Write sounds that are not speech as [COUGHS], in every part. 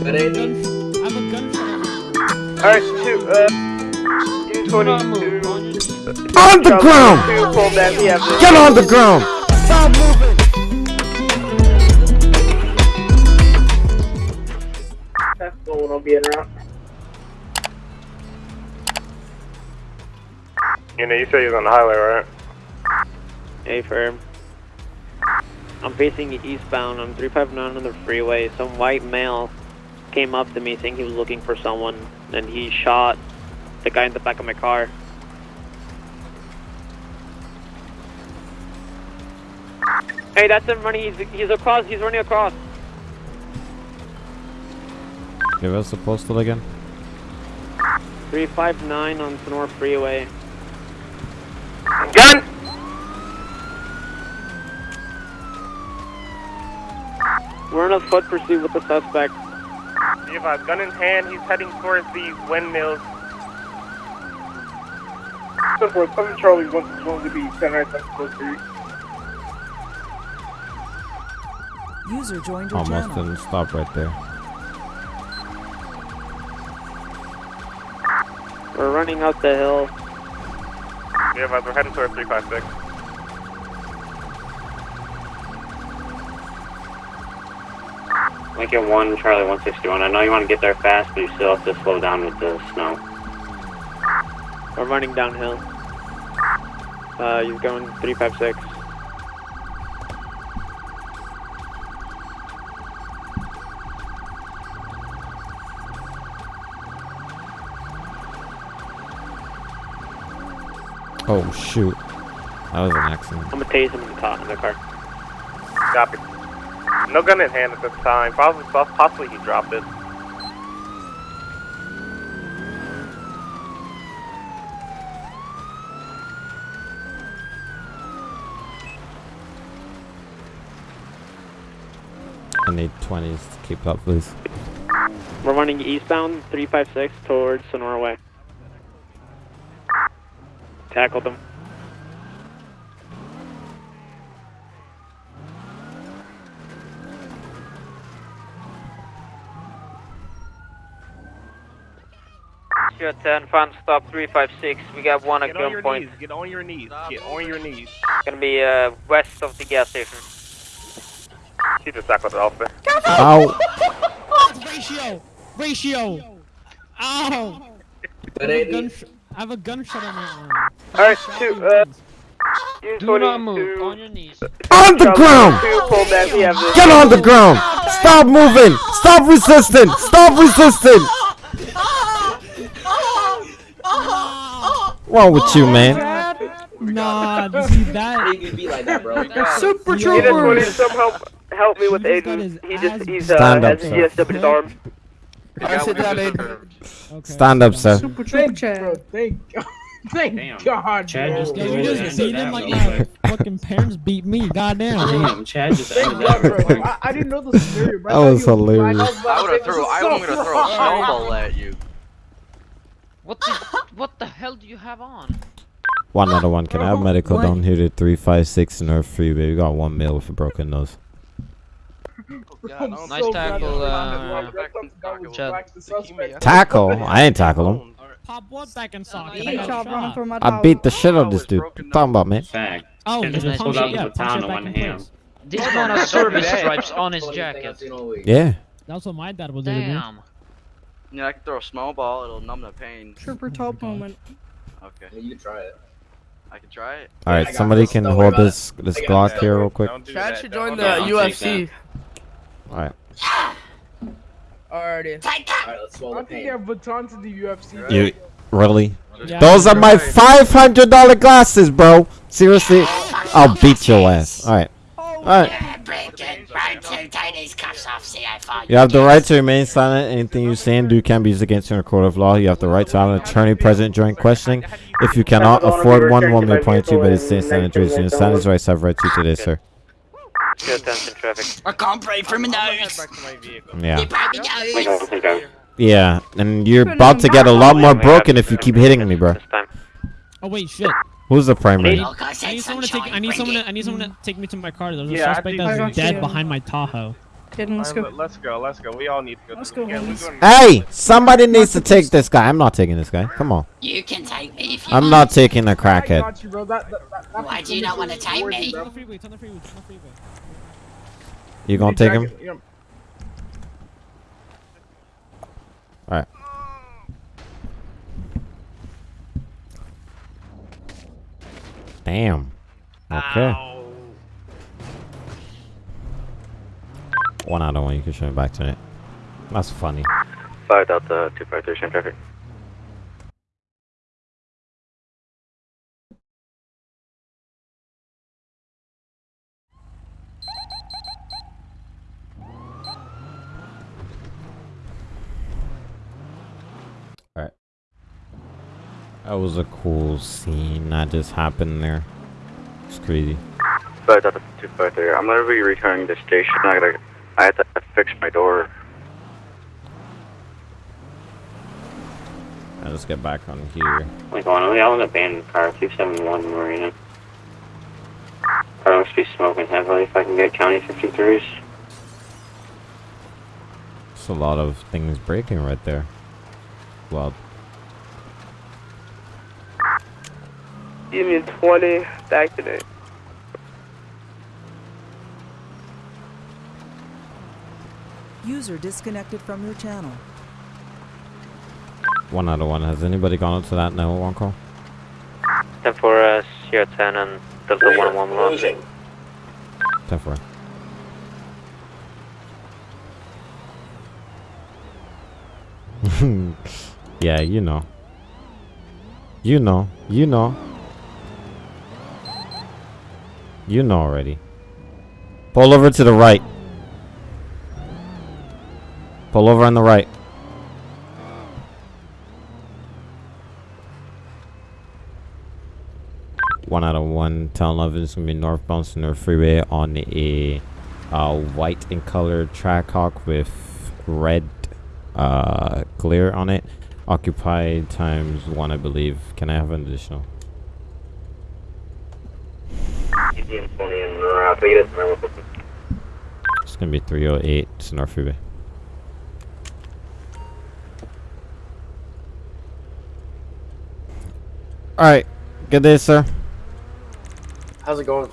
That ain't Gun, I have a gunshot. Alright, two, uh, U22. On the ground! Two, pull back, we have Get on the ground! Stop moving! That's the one I'll be in route. You know, you said he was on the highway, right? A firm. I'm facing eastbound on 359 on the freeway. Some white male came up to me saying he was looking for someone, and he shot the guy in the back of my car. Hey, that's him running. He's, he's across. He's running across. Give us the postal again. 359 on Sonora Freeway. Gun! We're in a foot pursuit with the suspect. Be a gun in hand, he's heading towards the windmills. So for 7 Charlie wants going to be 10 right that's supposed to be. User joined your oh, Almost channel. didn't stop right there. We're running up the hill. Be advised, uh, we're heading towards 356. Lincoln 1, Charlie 161. I know you want to get there fast, but you still have to slow down with the snow. We're running downhill. Uh, he's going 356. Oh shoot. That was an accident. I'm gonna tase him in the, car, in the car. Copy. No gun in hand at this time. Possibly, possibly he dropped it. I need 20s to keep up, please. We're running eastbound 356 towards Sonora Way. Tackled him. Sure 10, fan stop 356. We got one at Get on your gunpoint. knees. Get on your knees. Get on your knees. Gonna be uh, west of the gas station. He just tackled the officer. Ow! [LAUGHS] Ratio! Ratio! Ow! I have, a I have a gunshot on my arm. Alright, two, uh, Do not move. U22. On your knees. On the ground! Two, pull back, we have this. Get on the ground! Stop moving! Stop resisting! Stop resisting! Wrong with you, man? Nah, [LAUGHS] see that? It be like that, bro. Super He just wanted some help, help me with He just got Aiden. his He ass just, he's, uh, Stand up, has sir. his arm. I sit down, Aiden. Okay. Stand up, sir. Super Trooper Chad. Thank [LAUGHS] God. Thank Damn. God. Chad just Yeah, did you just beat him like my fucking parents beat me. Goddamn. Damn, Chad just Thank ended that bro. I, I didn't know the scenario, bro. That was hilarious. I, I would have threw. I'm was gonna throw a snowball at you. What the? What the hell do you have on? One other one. Can I have medical What? down here to 356 Nerf free, baby? We got one male with a broken nose. I'm Nice so tackle, glad uh, that I thought that was Chad. back to suspect. Tackle? I ain't tackle him. Pop what back in socket? He I got shot running shot. for my I beat the shit out of this dude. What you talking about, man? Fact. Oh, Should've just just punch pulled out the yeah, baton punch it back one hand. This man has service stripes on his Funniest thing I've jacket. seen all week. Yeah. That's what my dad would do to me. Damn. Yeah, I can throw a small ball. It'll numb the pain. Trooper top mm-hmm. moment. Okay, Yeah, you can try it. I can try it. All I right, got somebody this. can Don't hold this this I Glock here real quick. Don't Chad should join the that. UFC. All right. Alrighty. Alright, let's swallow I the think pain. they have batons in the UFC. bro. You really? Yeah, Those are my right. five hundred dollar glasses, bro. Seriously, I'll beat your ass. All right. Oh, All right. You have the right to remain silent. Anything you say and do can be used against you in a court of law. You have the right to have an attorney present during questioning. If you cannot afford one, one may appoint you, but it's saying silent trees. You understand his rights have right to today, sir. Good attention traffic. I can't breathe from my nose. Back to my vehicle. Yeah. I don't think I. Yeah, and you're about to get a lot more broken if you keep hitting me, bro. Oh wait, shit. Who's the primary? I need someone to take. I need someone. To, I need someone to take me to my car. There's a Yeah, I suspect that's dead behind my Tahoe. Kid, let's Alright, go. Let's go. Let's go. We all need to go. Let's to go, yeah, we're homies. going- Hey, somebody needs to take this guy. I'm not taking this guy. Come on. You can take me if you I'm want. not taking a I crackhead. got you, bro. That, that, that, that's Why do you not want to take me? You gonna take him? Alright. Damn. Okay. One out of one, you can show me back to it. That's funny. 5 Delta 253, same traffic. Alright. That was a cool scene that just happened there. It's crazy. 5 Delta 253, I'm gonna be returning to station. I gotta, I had to fix my door. I'll just get back on here. Like, on, we all in the abandoned car, 271 Marina. Car must be smoking heavily if I can get County 53s. It's a lot of things breaking right there. Well, Union 20, back today. User disconnected from your channel. one out of one. Has anybody gone up to that no one call? 10 for uh, Sierra 10 and Delta 1 1 lost. Ten four. [LAUGHS] yeah, you know. You know. You know. You know already. Pull over to the right. Pull over on the right. One out of one. Town 11 is going to be northbound Center Freeway on a uh, white in color Trackhawk with red uh, glare on it. Occupied times one, I believe. Can I have an additional? Union 20 and Vegas, It's going to be 308 Center Freeway. Alright. Good day, sir. How's it going?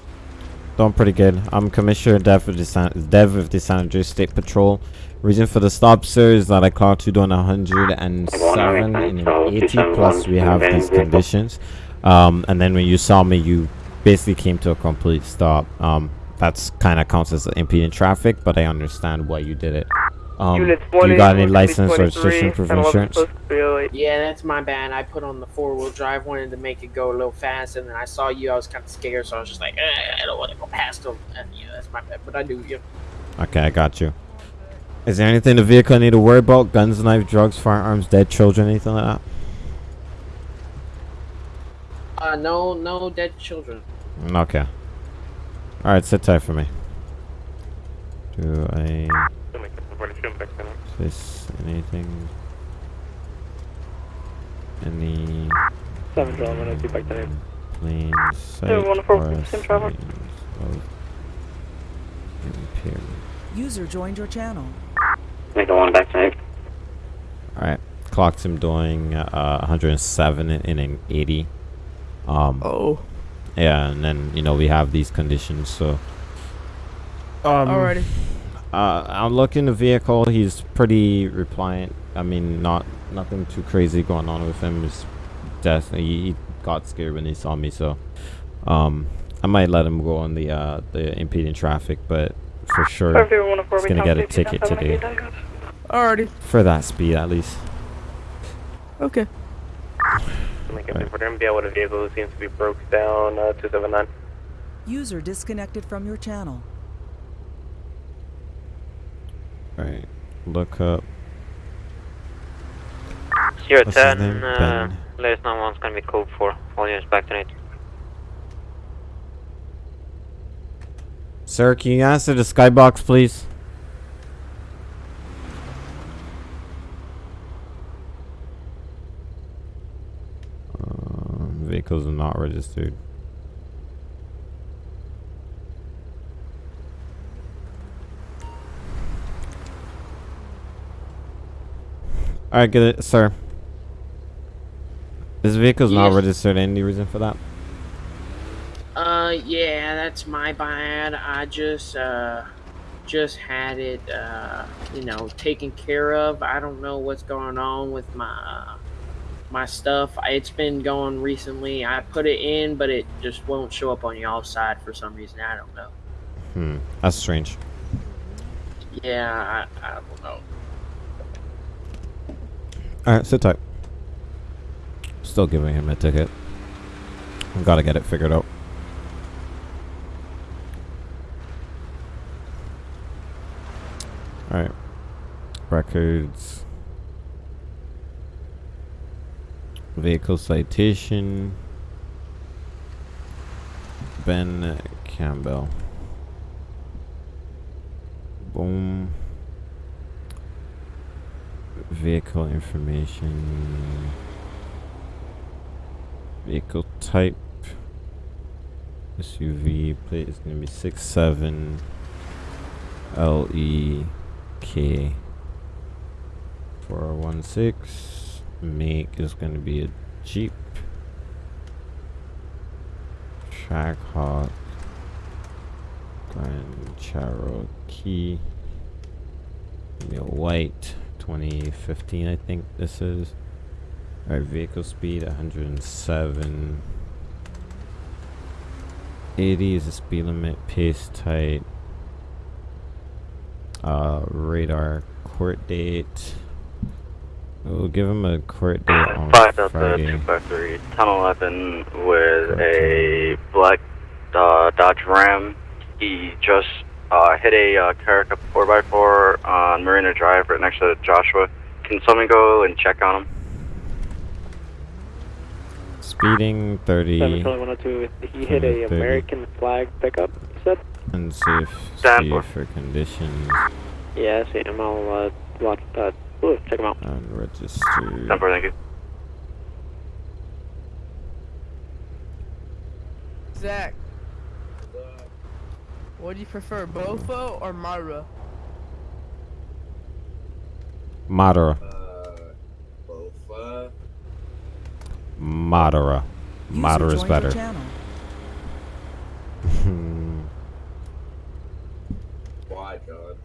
Doing pretty good. I'm Commissioner Dev of the San, Dev of the San Andreas State Patrol. Reason for the stop, sir, is that I clocked you doing 107 and 80 plus we have these conditions. Um, and then when you saw me, you basically came to a complete stop. Um, that's kind of counts as impeding traffic, but I understand why you did it. Um, 20, you got any license or 23, registration proof of insurance? supposed to be late. Yeah, that's my bad. I put on the four wheel drive, wanted to make it go a little fast, and then I saw you. I was kind of scared, so I was just like, eh, I don't want to go past them. And yeah, that's my bad. But I do. Yeah. Okay, I got you. Is there anything the vehicle need to worry about? Guns, knife, drugs, firearms, dead children, anything like that? Uh, no, no dead children. Okay. Alright, sit tight for me. Do I is this anything? Any 7 Delta, I'm gonna be back today. plain sight Yeah, or 104, same traffic. signs of? User joined your channel. Make the one back tonight. Alright, clocked him doing uh, 107 in, in an 80. Um, Oh. Yeah, and then you know we have these conditions, so. Um, Alrighty. Uh, I'm looking the vehicle. He's pretty repliant. I mean, not nothing too crazy going on with him. It's definitely he got scared when he saw me, so um, I might let him go on the uh the impeding traffic, but for sure he's gonna get a ticket today Alrighty. for that speed at least. Okay. Make it for them. Be able to vehicle who seems to be broke down. Uh, 279. User disconnected from your channel. Right, look up. Sierra What's his 10, name? uh, Ben. latest 911's gonna be code 4. All units back tonight. Sir, can you answer the skybox, please? Um, vehicles are not registered. Right, get it, sir. This vehicle's not registered. Any reason for that? Uh, yeah, that's my bad. I just, uh, just had it, uh, you know, taken care of. I don't know what's going on with my, uh, my stuff. It's been going recently. I put it in, but it just won't show up on y'all's side for some reason. I don't know. Hmm, that's strange. Yeah, I, I don't know. All right, sit tight. Still giving him a ticket. I've Gotta get it figured out. All right, records, vehicle citation, Ben Campbell. Boom vehicle information. Vehicle type. SUV plate is gonna be six seven L E K. Four oh one six. Make is gonna be a Jeep. Trackhawk Grand Cherokee. Give white 2015 I think this is. Alright vehicle speed 107 80 is the speed limit pace type uh radar court date. We'll give him a court date on Five Delta Friday. Three, ten eleven with a black uh, Dodge Ram. He just uh, hit a uh, Carica four x four on Marina Drive right next to Joshua. Can someone go and check on him? speeding 30 Seven 102. He hit a 30. American flag pickup. You said? unsafe Stand speed for. for conditions Yeah, I see him. I'll uh, watch that. Ooh, check him out. unregistered Number, thank you. Zach. What do you prefer, Bofo or Mara? Madara. Uh, Madara. User Madara is better. [LAUGHS] Why, John?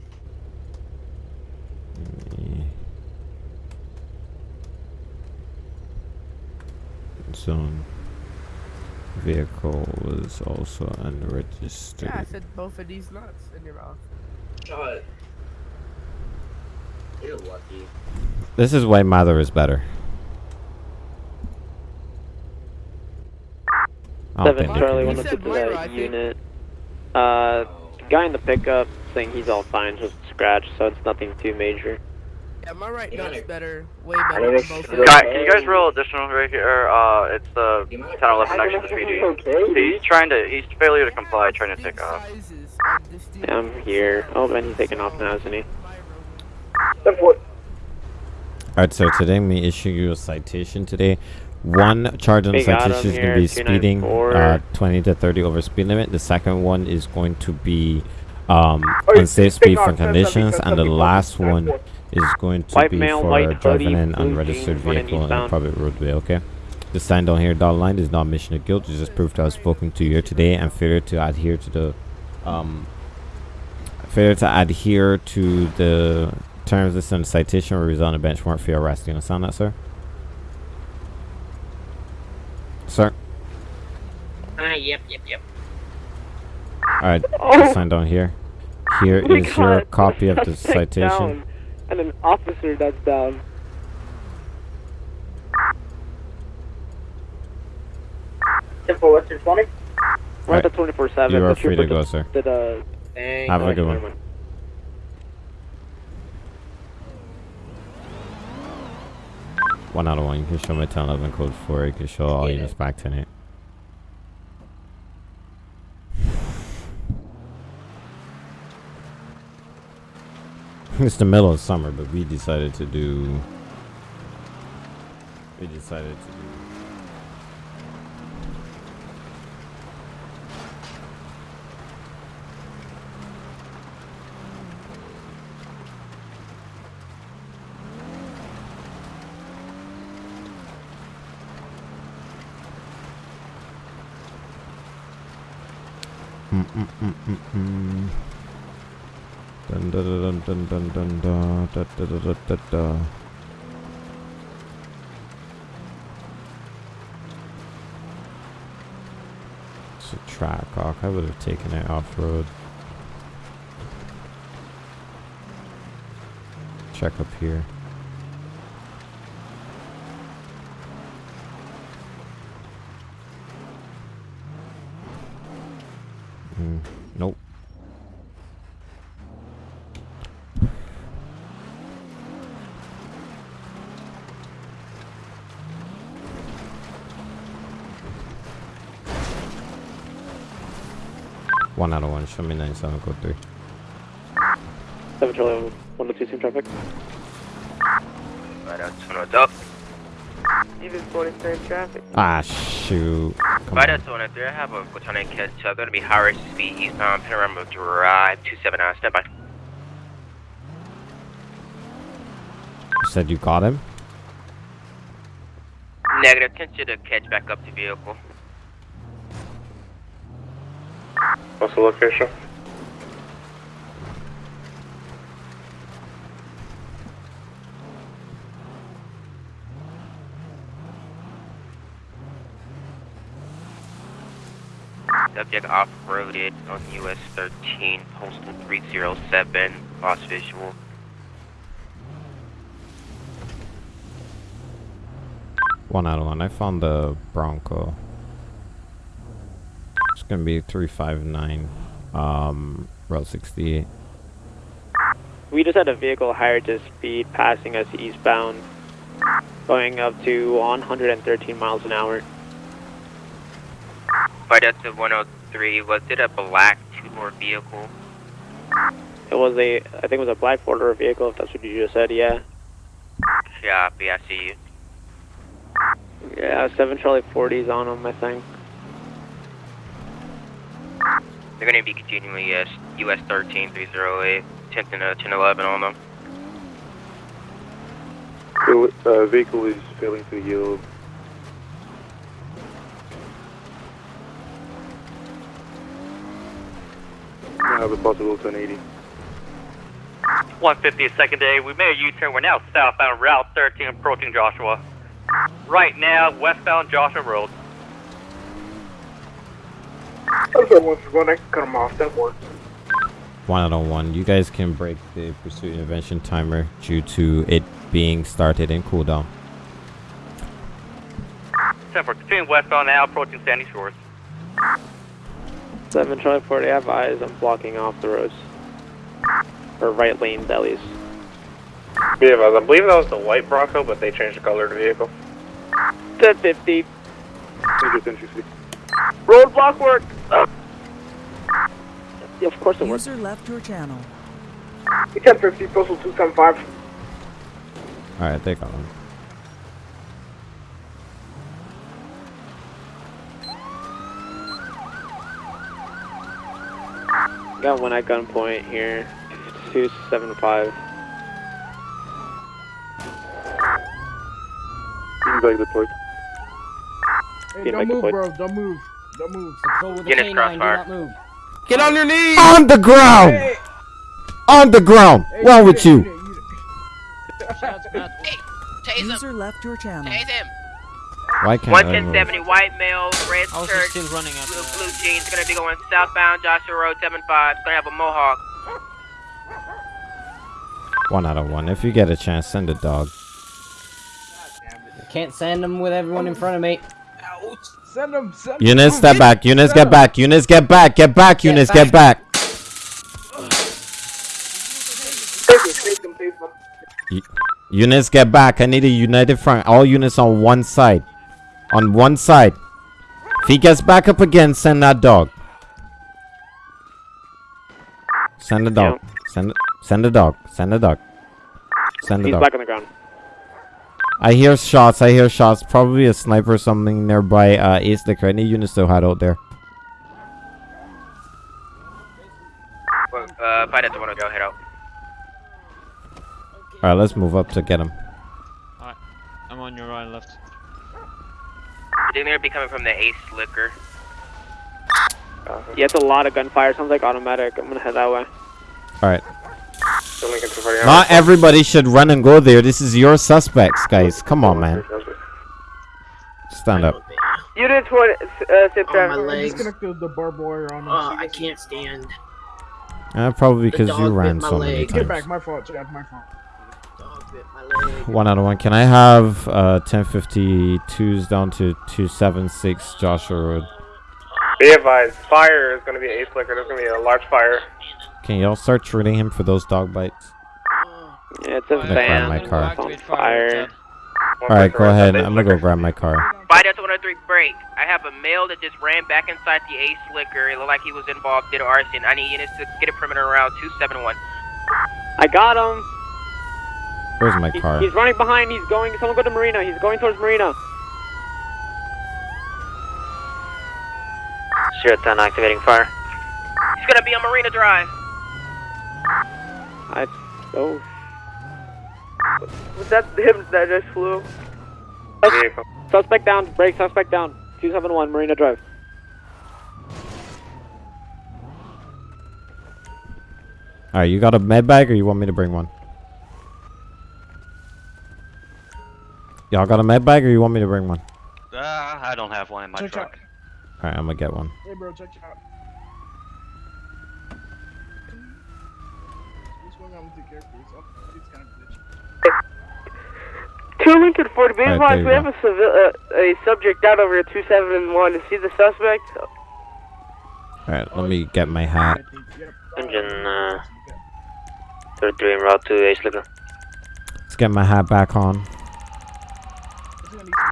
Zone. Vehicle was also unregistered. Yeah, I said both of these nuts in your mouth. John. You're lucky. This is why Mother is better. I don't Seven think Charlie can- 102 to that unit. Uh, guy in the pickup saying he's all fine, just scratched, so it's nothing too major. Yeah, my right Yeah, nut's like- better, way better than both of Guy, them. can you guys roll additional right here? Uh, it's the 1011 next to the PD. He's trying to, he's failure to comply, trying to take off. Sizes on this deal. Yeah, I'm here. Oh, and he's taking off now, isn't he? Alright, so today I'm going to issue you a citation today. One charge on the citation is going to be speeding 294. uh, 20 to 30 over speed limit. The second one is going to be um, Oh, unsafe speed off, for conditions. And the last one 10. Is going to White be male, for driving hoodie, an unregistered jeans, vehicle on a private roadway, okay? The sign down here, dotted line, is not mission of guilt. It's just proof that I've spoken to you today and failure to adhere to the um, failure to adhere to the terms listed in the citation will result in a bench warrant for your arrest. You understand that, sir? Sir? Ah, yep, yep, yep. Alright, Oh. just sign down here. Here [LAUGHS] We is your copy of the citation. down, and an officer that's down. Info Western 20. We're at the 24 7. You are free to go, sir. Did, uh, Thank Have a good one. One out of one. You can show my 1011 code 4. You can show all Yeah. units back tonight. it's the middle of summer, but we decided to do. We decided to do. Mm -mm -mm, mm, mm. Dun, dun, dun, dun, dun, dun. It's a track hawk. I would have taken it off road. Check up here. Mm, nope. Of one. Show me nine seven code three. 7 Charlie 102 team traffic. Right out up. Even 43 traffic. Ah shoot. Come Right on. out to 103, I have a Platonic catch up. Gonna be higher speed eastbound Panorama Drive 279. Step by. You said you got him? Negative. Attention to catch back up to vehicle. What's the location? Subject off-roaded on US 13, postal 307. Lost visual. One out of one. I found the Bronco. It's gonna be three five nine. Um, Route sixty eight. We just had a vehicle hired to speed passing us eastbound, going up to 113 miles an hour. Right out to 103, was it a black two-door vehicle? It was a, I think it was a black four-door vehicle, if that's what you just said, yeah. Copy, I see you. Yeah, 7 Charlie 40's on them, I think. They're gonna be continuing yes, US 13, 308, 10th and uh, 1011 on them. Uh, vehicle is failing to yield. I have a possible 1080. 150 second day. We made a U-turn. We're now southbound Route 13 approaching Joshua. Right now, westbound Joshua Road. Okay, once we're going to cut them off. That works. One out of one. You guys can break the pursuit intervention timer due to it being started in cooldown. 10 for continuing westbound now approaching Sandy Shores. 7 Charlie 40, I have eyes, I'm blocking off the roads. Or right lanes, at least. Yeah, I believe that was the white Bronco, but they changed the color of the vehicle. 1050. Roadblock work. Yeah, of course it works. User left your channel. 1050, postal 275. Alright, they got him. Got one at gunpoint here. 275. Being deployed. Hey, don't move, bro. Don't move. Don't move. Go with the Guinness canine, do crossfire. not move. Get on your knees. On the ground! Hey, On the ground! hey, Wrong with you? unit, unit. Hey, tase him. User left your channel. Tase him. Why can't I 11070 white male, red shirt, running after blue, that. blue jeans. Gonna be going southbound Joshua Road 75. It's gonna have a mohawk. One out of one. If you get a chance, send a dog. Can't send them with everyone in front of me. Send him. Send him. Eunice, step back. Eunice, send get him. back. Eunice, get back. Get back. Eunice, get back. Take them, take them, take them. Eu- Eunice, get back. I need a united front. All units on one side. On one side. If he gets back up again, send that dog. Send the dog. Send send the dog. Send the dog. Send the He's dog. back on the ground. I hear shots. I hear shots. Probably a sniper or something nearby uh, Ace Liquor. I need units to hide out there. Uh, fight at the one go head out. Alright, let's move up to get him. Alright, I'm on your right and left. I think they're be coming from the Ace Liquor. Yeah, it's a lot of gunfire. Sounds like automatic. I'm gonna head that way. All right. So Lincoln 240. Not everybody should run and go there. This is your suspects, guys. Come on, man. Stand up. Unit 20, uh, sit Oh, my down. legs. Disconnect the, the barbed wire on. Oh, I can't stand. Uh, probably because you ran my so many leg. Get times. back, my fault, Chad, my fault. Dog bit my leg. One out of one. Can I have uh 1052s down to 276 Joshua Road? Be advised, fire is going to be a ace liquor. There's going to be a large fire. Can y'all start treating him for those dog bites? Yeah, it's a I'm gonna grab my car. Fire. Alright, go ahead. I'm gonna go grab my car. By Delta 103 break. I have a male that just ran back inside the Ace Liquor. It looked like he was involved in arson. I need units to get a perimeter around 271. I got him. Where's my He- car? He's running behind. He's going. Someone go to Marina. He's going towards Marina. Zero ten activating fire. He's gonna be on Marina Drive. I. Oh. Was that him that just flew? Vehicle. Suspect down. Break. Suspect down. 271 Marina Drive. Alright, you got a med bag or you want me to bring one? Y'all got a med bag or you want me to bring one? Uh, I don't have one in my Check truck. Alright, I'm gonna get one. Hey, bro, check it out. What's going on with the character? It's up- it's kind of glitchy. Two Lincoln 40, be Alright, advised, we you have a, civil, uh, a subject down over at 271. See the suspect? Alright, let me get my hat. Engine uh, 33 en route to Ace Liquor. Let's get my hat back on.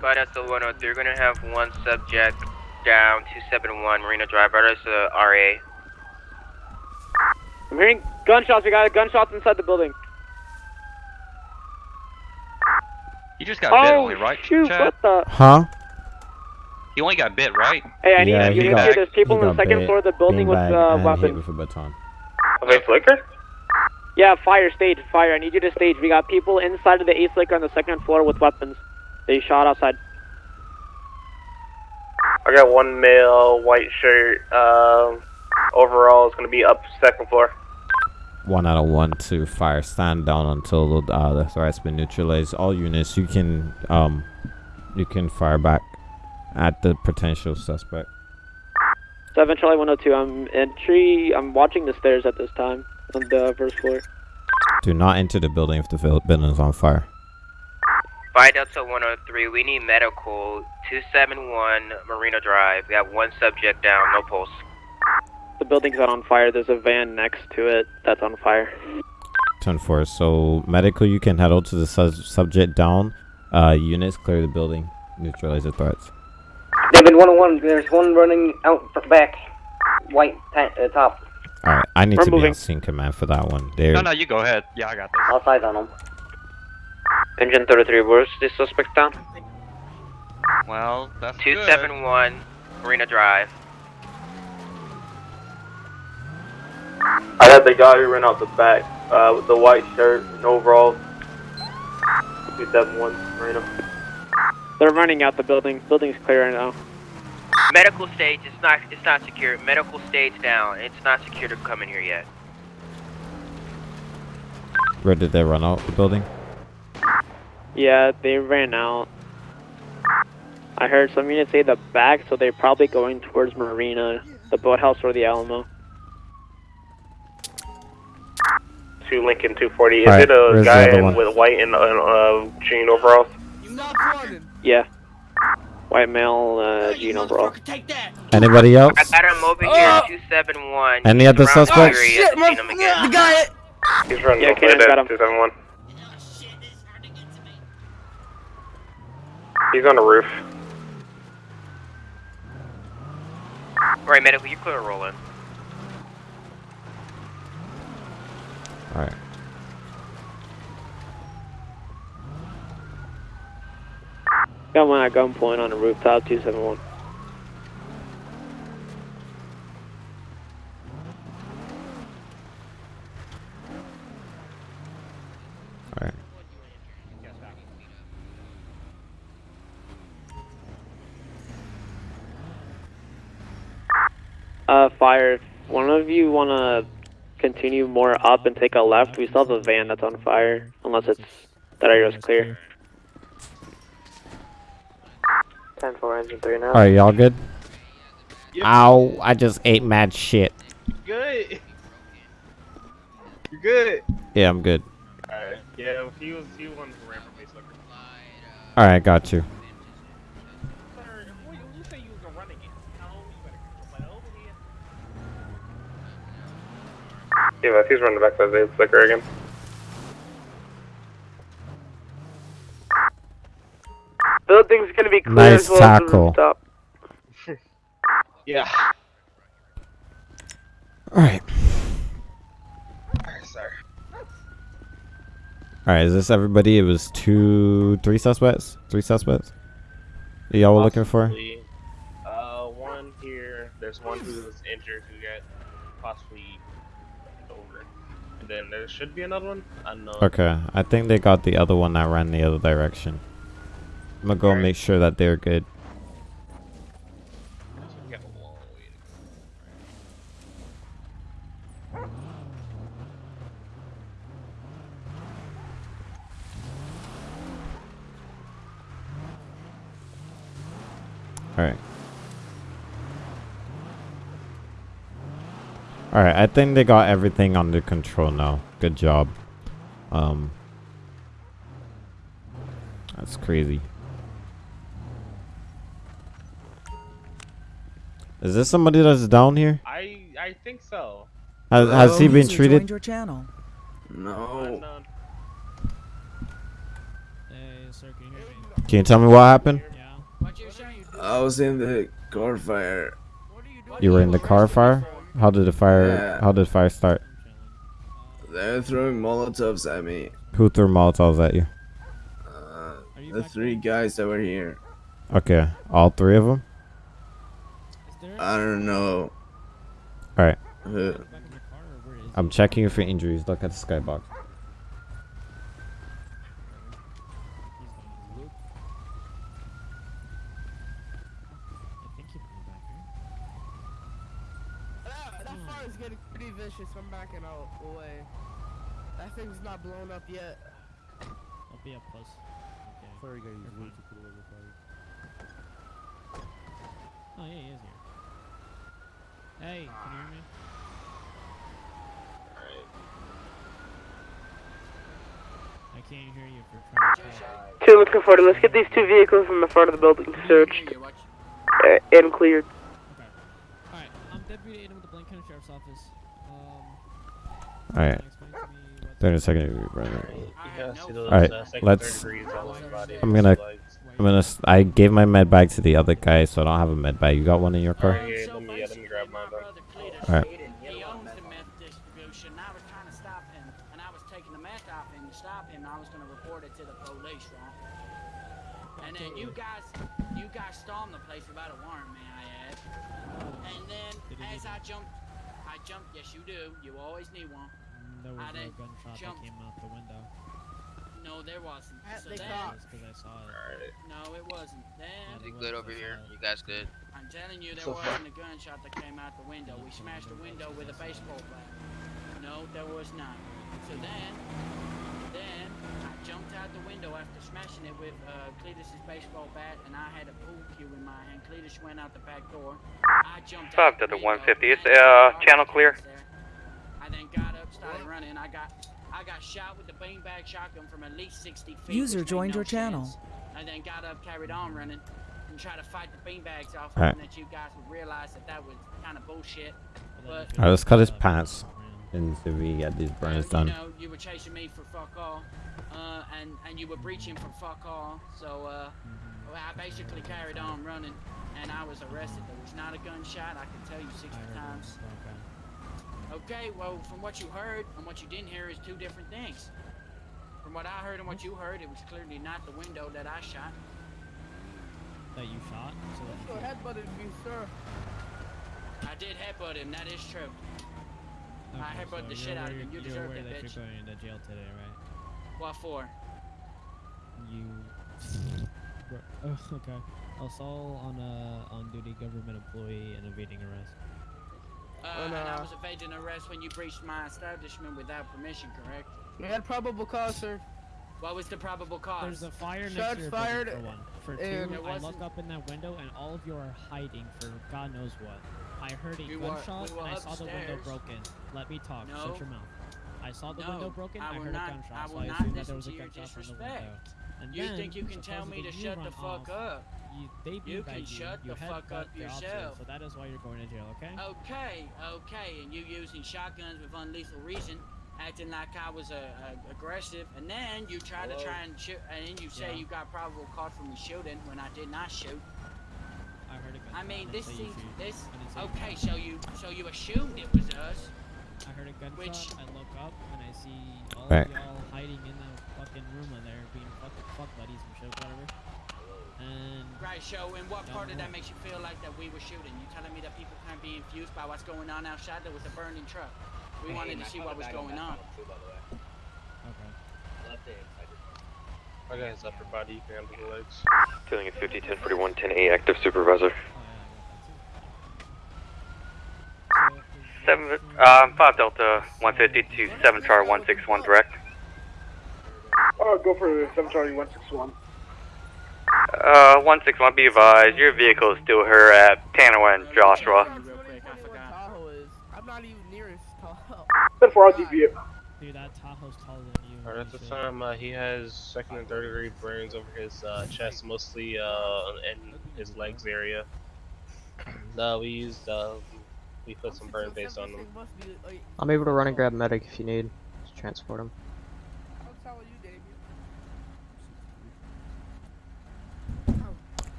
By Delta 103, we're gonna have one subject down 271 Marina Drive. Right as the RA. I'm hearing gunshots. We got gunshots inside the building. You just got oh bit only, right, shoot! Chad? What the? Huh? You only got bit, right? Hey, I need Yeah, you he need got- to There's people he on the second bit, floor of the building with beanbag, uh, and hit weapons. with a baton. Of Ace Liquor? Yeah, fire stage, fire. I need you to stage. We got people inside of the Ace Liquor on the second floor with weapons. They shot outside. I got one male, white shirt. Um, overall, it's going to be up second floor. One out of one two, fire. Stand down until the, uh, the threat's been neutralized. All units, you can um, you can fire back at the potential suspect. Seven Charlie 102. I'm entry. I'm watching the stairs at this time on the first floor. Do not enter the building if the building is on fire. By Delta 103, we need medical 271 Marina Drive. We have one subject down, no pulse. The building's not on fire. There's a van next to it that's on fire. Turn four. So medical, you can head out to the su- subject down. Uh, units clear the building. Neutralize the threats. David 101, there's one running out fr- back. White pa- uh, top. All right, I need We're to be moving. on scene command for that one. There. No, no, you go ahead. Yeah, I got this. I'll sight on him. Engine 33, where's this suspect down? Well, that's good. 271 Marina Drive. I had the guy who ran out the back uh, with the white shirt and overalls. 271 Marina. They're running out the building. Building's clear right now. Medical stage, it's not it's not secure. Medical stage down. It's not secure to come in here yet. Where did they run out the building? Yeah, they ran out. I heard some units say the back, so they're probably going towards Marina, the boathouse or the Alamo. Two Lincoln 240. Is Alright, it a guy in, with white and uh, uh, jean overalls? Yeah. White male, uh, jean overall. Anybody else? I got him over here, 271. Any He's other suspects? area. Shit, my, him again. the guy. He's running Yeah, over Kaden there, got him. 271. He's on the roof. Right, medical, you clear rolling. All right. Got one at gunpoint on the rooftop, 271. All right. Uh, fire. One of you wanna continue more up and take a left, we still have a van that's on fire. Unless it's that area's clear. Ten four engine three now. Alright, y'all good? Ow, I just ate mad shit. Good. You're good. Yeah, I'm good. Alright. Yeah, he was he won the ran from base liquor. Alright, got you. You say you was running it. No, you better get over here. Yeah, he's running back to the liquor again. Building's gonna be clear Nice as well as the tackle. rooftop. [LAUGHS] Yeah. Alright. Alright, sorry. Alright, is this everybody? It was two, three suspects? Three suspects? that Y'all were looking for? Uh, one here. There's one who was injured who got possibly over. And then there should be another one. Unknown. Okay, I think they got the other one that ran the other direction. I'm gonna go Alright. make sure that they're good. We got a long way to go. Alright. Alright, I think they got everything under control now. Good job. Um That's crazy. Is this somebody that's down here? I I think so. Has, has he been treated? your channel. No. Unknown. Hey, sir, can you hear me? Can you tell me what happened? I was in the car fire. You were in the car fire? How did the fire Yeah. how did the fire start? They're throwing Molotovs at me. Who threw Molotovs at you? Uh, the three guys that were here. Okay, all three of them? I don't know. Alright. who. Uh, I'm checking for injuries. Look at the skybox. That fire's getting pretty vicious. I'm backing out away. That thing's not blown up yet. Don't be a puss. Okay. Sorry, guys. You're fine. Oh yeah, he is here. Hey, can you hear me? Alright. I can't hear you if you're trying to. Two looking forward. Let's get these two vehicles from the front of the building searched uh, and cleared. Alright, I'm Deputy Aiden with the Blaine County Sheriff's Office. Um, Alright. 30 second brother. Yeah, see those, Alright, uh, let's. degrees all over the body, I'm gonna. I'm gonna. I gave my med bag to the other guy, so I don't have a med bag. You got one in your car? Alright, Bro. Alright. He owns the meth distribution. I was trying to stop him, and I was taking the meth off him to stop him. I was going to report it to the police, right? And then you guys, you guys stormed the place without a warrant, may I add? And then, as I jumped, I jumped. Yes, you do. You always need one. Mm, there was I no gunshot jump. that came out the window. No, there wasn't. So They then, because I saw it. no, it wasn't. Then, It Good over here. You guys good? I'm telling you, there So wasn't a gunshot that came out the window. We smashed the window with a baseball bat. No, there was not. So then, then I jumped out the window after smashing it with uh, Cletus's baseball bat, and I had a pool cue in my hand. Cletus went out the back door. I jumped Talk out to the 150. Is uh, channel clear? I then got up, started running. I got, I got shot with the beanbag shotgun from at least 60 feet. User joined no your channel. I then got up, carried on running, and tried to fight the beanbags off, Alright. hoping that you guys would realize that that was kind of bullshit. But Alright, let's cut his pants and see if we get these burns done. you know, you were chasing me for fuck all, uh, and and you were breaching for fuck all. So uh, Mm-hmm. well, I basically carried on running, and I was arrested. There was not a gunshot. I can tell you 60 times. Okay, well, from what you heard and what you didn't hear is two different things. From what I heard and what you heard, it was clearly not the window that I shot. That you shot? So that you Your could- head butted me, sir. I did headbutt him. That is true. I Okay, headbutted so the shit out of him. You you're aware it, that bitch. You're going to jail today, right? What for? You. [LAUGHS] Oh, okay. Assault on a on-duty government employee and evading arrest. Uh, And, and I uh, was evading arrest when you breached my establishment without permission, correct? We had probable cause, sir. What was the probable cause? There's a fire next Shots to your fired, building, for one. For two, I look up in that window and all of you are hiding for God knows what. I heard a We were- gunshot we were and I saw the window broken. Let me talk. No. Shut your mouth. I saw the No, window broken. I I, heard not- a gunshot, I so I not assumed that there was a gunshot from the window. And You then, think you can tell me to shut the run fuck off. up? You, they You can you. shut you the fuck up the officer, yourself. So that is why you're going to jail, okay? Okay, okay, and you using shotguns with unlethal reason, acting like I was uh, uh, aggressive, and then you try to try and shoot, and then you say Yeah. you got probable cause for me shooting when I did not shoot. I heard a gunshot. I mean, didn't this say seems this. I didn't say you Okay, so you so you assumed it was us. I heard a gunshot. Which- I look up and I see all Right. of y'all hiding in the fucking room in there, being fucking fuck buddies and shit, whatever. And Right, so in what part the of that hall. makes you feel like that we were shooting? You telling me that people can't be infused by what's going on outside? There was a burning truck. We Hey, wanted to see what was going on. tunnel, too, by the way. okay. Left hand side. Okay, it's upper body. You can handle the legs. Killing a 50, 10, 41, 10, 8, active supervisor. Seven, uh, five Delta, one fifty to seven Char one six one direct. Oh, go for 7 Charlie 161. Uh, one six one. Be advised, your vehicle is still here at Tanoa and Joshua. Tahoe is. I'm not even nearest Tahoe. 10 4, I'll DP it. Dude, that Tahoe's taller than you. Alright, at the time, uh, he has second and third degree burns over his uh, chest, mostly uh, and his legs area. Uh, we used, uh, we put some burn base on him. I'm able to run and grab medic if you need to transport him.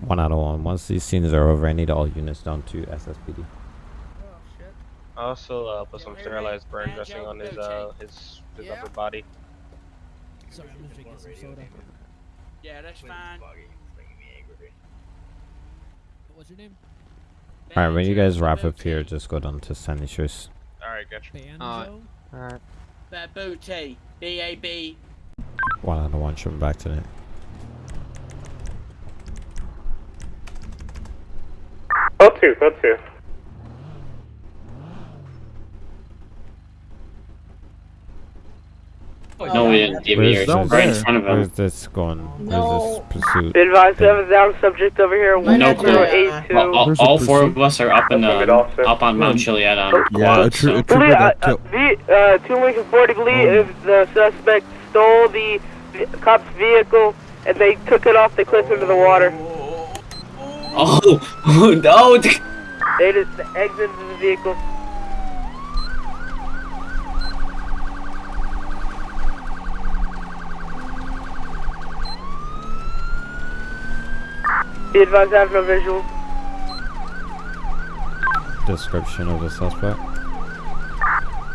One out of one. Once these scenes are over, I need all units down to SSPD. I also uh, put some sterilized burn dressing on his uh, his, his upper body. Sorry, I'm just drinking some soda. Yeah, that's fine. What's your name? Alright, when you guys wrap up here, just go down to Sandy Shores. Alright, gotcha. Banjo? Uh, Alright. Babuti. B A B. One out of one, tripping back to it. Code 2, code 2. No, we didn't deviate. Where's Right in this, front of him. where's this going? Where's this pursuit? Be advised, we have a down subject over here. No clue. 1082. All, all, all four of us are up in the up on Mount Chiliad on quad. so- Police, uh, uh, the, uh, two Lincoln 40 believe if the suspect stole the v- cop's vehicle and they took it off the cliff into the water. Oh, [LAUGHS] no! They just exited the vehicle. Be advised, I have no visual. Description of the suspect.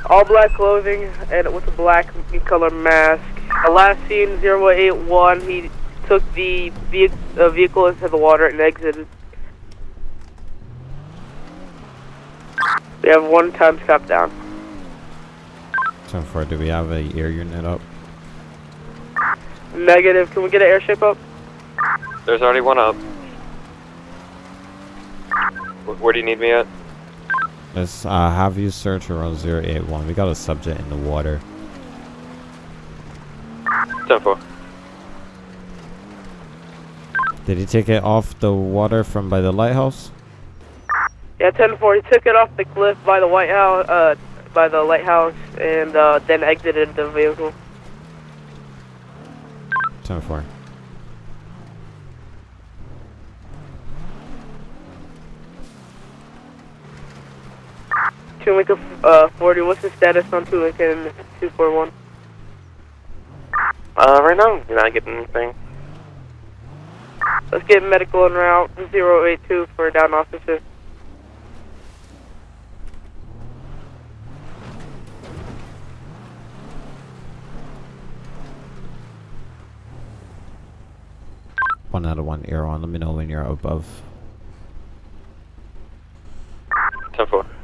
All black clothing and with a black color mask. Uh, last seen 081, he took the ve- uh, vehicle into the water and exited. We have one time stop down. 10 4, do we have a air unit up? Negative, can we get an airship up? There's already one up. Wh- Where do you need me at? Let's uh, have you search around 081. We got a subject in the water. 10 4. Did he take it off the water from by the lighthouse? Yeah, 10-4, he took it off the cliff by the White House, uh, by the lighthouse, and uh, then exited the vehicle. 10 4. Two Lincoln uh, 40, what's the status on two Lincoln 241? Uh, right now, you're not getting anything. Let's get medical en route 082 for a down officer. One out of one air on. Let me know when you're above. 10 4.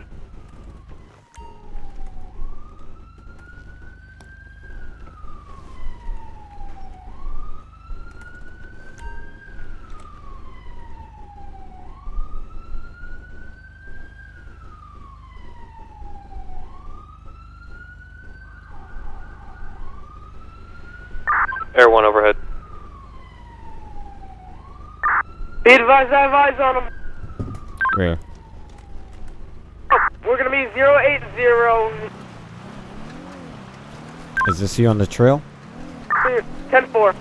Air 1 overhead. Be advised, I have eyes on him. Where? We're gonna be 080 Is this you on the trail? 10 4.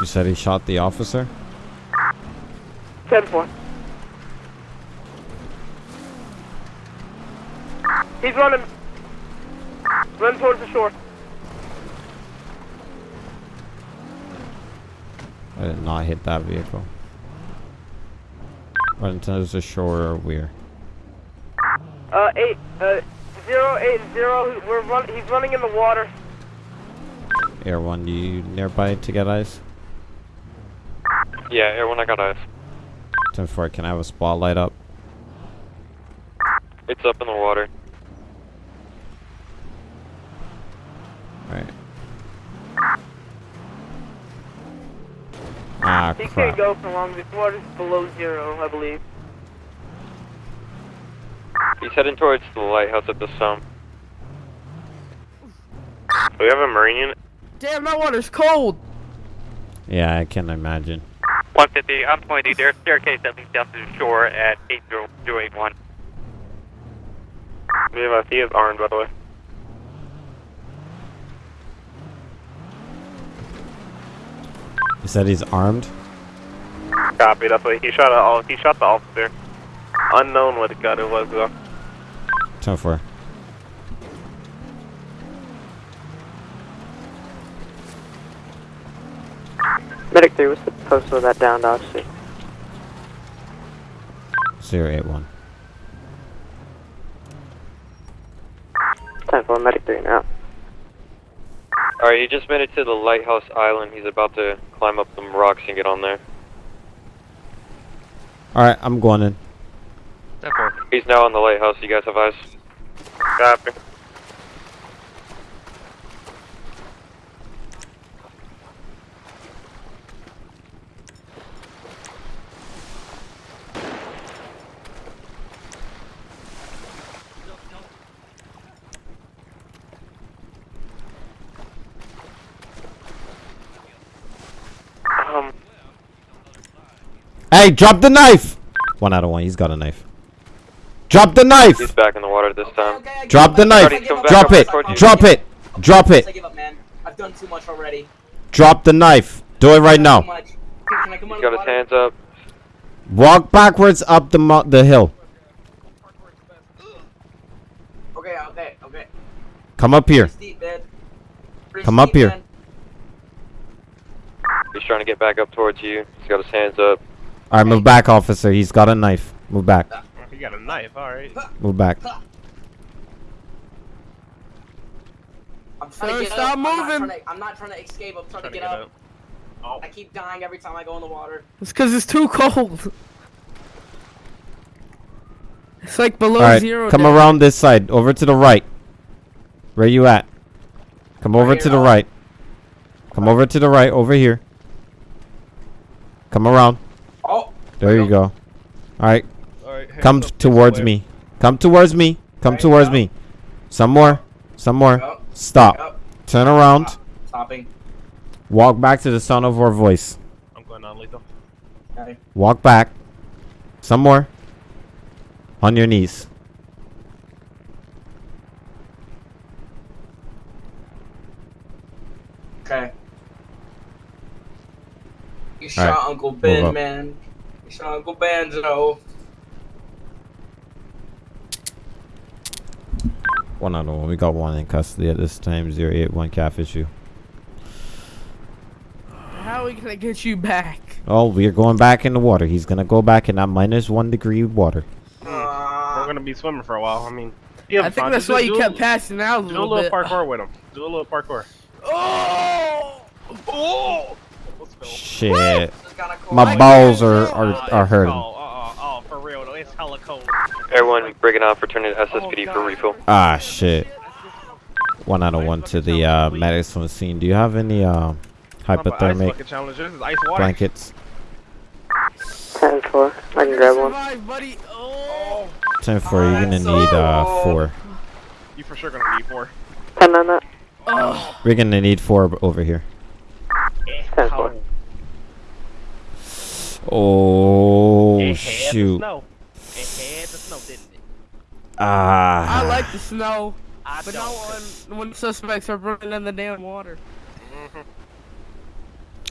You said he shot the officer? 10 4. He's running. Run towards the shore. I did not hit that vehicle. Run towards the shore or where? Uh, 8, uh, 080. We're run, he's running in the water. Air 1, you nearby to get eyes? Yeah, Air 1, I got eyes. 10 4, can I have a spotlight up? It's up in the water. Alright. Ah, He crap. Can't go for long. This water's below zero, I believe. He's heading towards the lighthouse at the sum. We have a marine unit. Damn, that water's cold. Yeah, I can imagine. 150, I'm pointing their staircase that leads down to the shore at 8081. We have a he is armed, by the way. He said he's armed? Copy. That's what he shot. A, oh, he shot the officer. Unknown what gun it was though. Ten four. Medic 3, what's the post of that downed officer? 081. 10 4, Medic 3 now. Alright, he just made it to the lighthouse island. He's about to climb up some rocks and get on there. Alright, I'm going in. He's now on the lighthouse. You guys have eyes? Copy. Um, Hey, drop the knife! One out of one, he's got a knife. Drop the knife! he's back in the water this time. Drop the knife! Starting to come back Drop it! Drop it! Drop it! I give up, man. I've done too much already. Drop the knife! Do it right now. much. Can I come He's out got his hands up. Walk backwards up the mo- the hill. Okay, okay, okay. Come up here. Steep, Come up steep, here. man. He's trying to get back up towards you. He's got his hands up. Alright, move back, officer. He's got a knife. Move back. He got a knife. All right. Move back. I'm trying Sir, to get stop up. I'm not moving. trying to- I'm not trying to escape. I'm trying, to get, up. Oh. I keep dying every time I go in the water. It's because it's too cold. It's like below Alright, zero. come down. around this side. Over to the right. Where you at? Come over to the uh, right. Come over to the right. Over here. Come around. There you go. Alright. Alright, hands Come up towards me. Come towards me. Come towards me. Some more. Some more. Stop. Turn around. Stopping. Walk back to the sound of our voice. I'm going on lethal. Okay. Walk back. Some more. On your knees. Okay. You All shot right, Uncle Ben, man. You shot Uncle Banjo. One out of one. We got one in custody at this time. Zero eight one calf issue. How are we gonna get you back? Oh, we are going back in the water. He's gonna go back in that minus one degree water. We're gonna be swimming for a while. I mean, you have I think fun. that's Do- why do you a- kept passing out a little Do a little little bit. parkour with him. Do a little parkour. Oh! Oh! Shit. My balls are are, are hurting. Oh, oh, oh, for real though, it's hella cold. Everyone breaking off, returning to SSPD for refill. Ah shit. One out of one to the uh, medics on the scene. Do you have any uh, hypothermic challenge. Ice water. blankets? 10 4, I can grab one. Survive, buddy. Oh. Ten four. You're gonna need uh four. You for sure gonna need four. 10 on that. Ugh. We're gonna need four over here. Ten four. Oh It had shoot! the snow. It had the snow, didn't it? Ah. I like the snow, I but don't. not when when suspects are running in the damn water.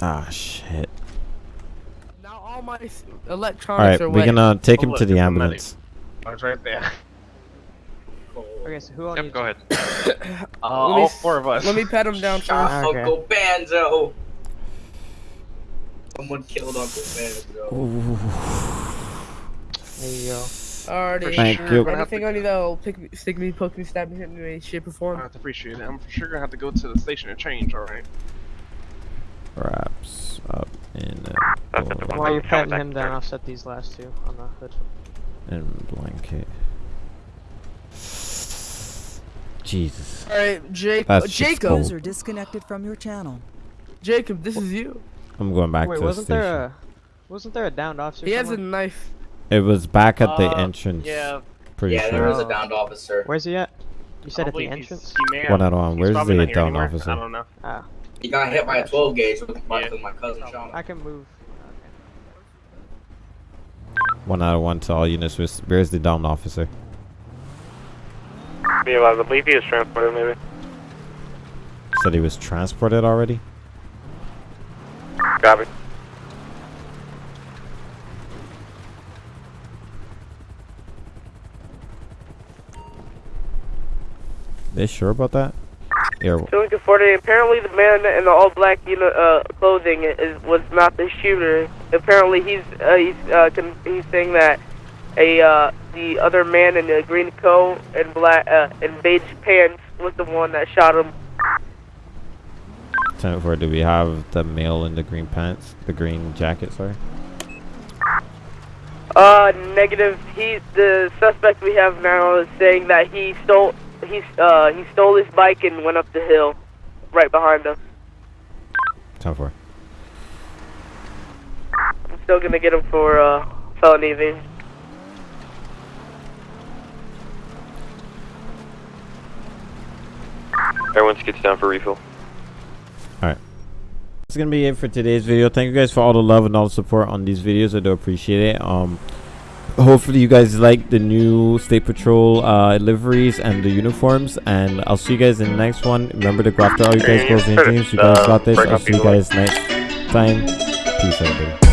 Ah shit! Now all my electronics right, are we're wet. gonna take Oh, him look, to the ambulance. I was right there. [LAUGHS] Okay, so who all Yep, go ahead. [COUGHS] Uh, all four of us. Let me pat him down Shot first. Okay. Uncle Banjo. Someone killed Uncle Banjo. There you go. Alrighty. Thank sure. you. Anything on you that'll pick me, stick me, poke me, stab me, hit me in any shape or I form. have to appreciate it. I'm for sure gonna have to go to the station and change. All right. Wraps up in a That's at While you're patting him down. I'll set these last two on the hood. and blanket. Jesus. Alright, Jake, That's uh, Jacob. cold. User disconnected from your channel. Jacob, this is you. I'm going back Wait, to the wasn't station. there a wasn't there a downed officer? He has a knife. It was back at the Uh, entrance. Yeah. Pretty yeah, sure. there was a downed officer. Where's he at? You said I at the believe he's- entrance. He may One out on. he's Where's the downed anymore. officer? I don't know. Ah, He got hit by a 12 gauge with my, Yeah. my cousin Sean. I can move. One out of one to all units. Where's, where's the downed officer? Be alive. I believe he is transported, maybe. Said he was transported already. Copy. They sure about that? Yeah. w- Doing 40. Apparently, the man in the all black uni- uh, clothing is was not the shooter. Apparently, he's uh, he's uh, con- he's saying that a uh, the other man in the green coat and black uh, and beige pants was the one that shot him. Ten four. Do we have the male in the green pants? The green jacket. Sorry. Uh, negative. He the suspect we have now is saying that he stole he uh he stole his bike and went up the hill, right behind us. Ten four. I'm still gonna get him for uh felony evasion. Everyone skits down for refill. That's gonna be it for today's video. Thank you guys for all the love and all the support on these videos. I do appreciate it. Um hopefully you guys like the new state patrol uh liveries and the uniforms and I'll see you guys in the next one. Remember to go after all you guys goals and dreams. You guys got this. I'll see you guys next time. Peace everybody.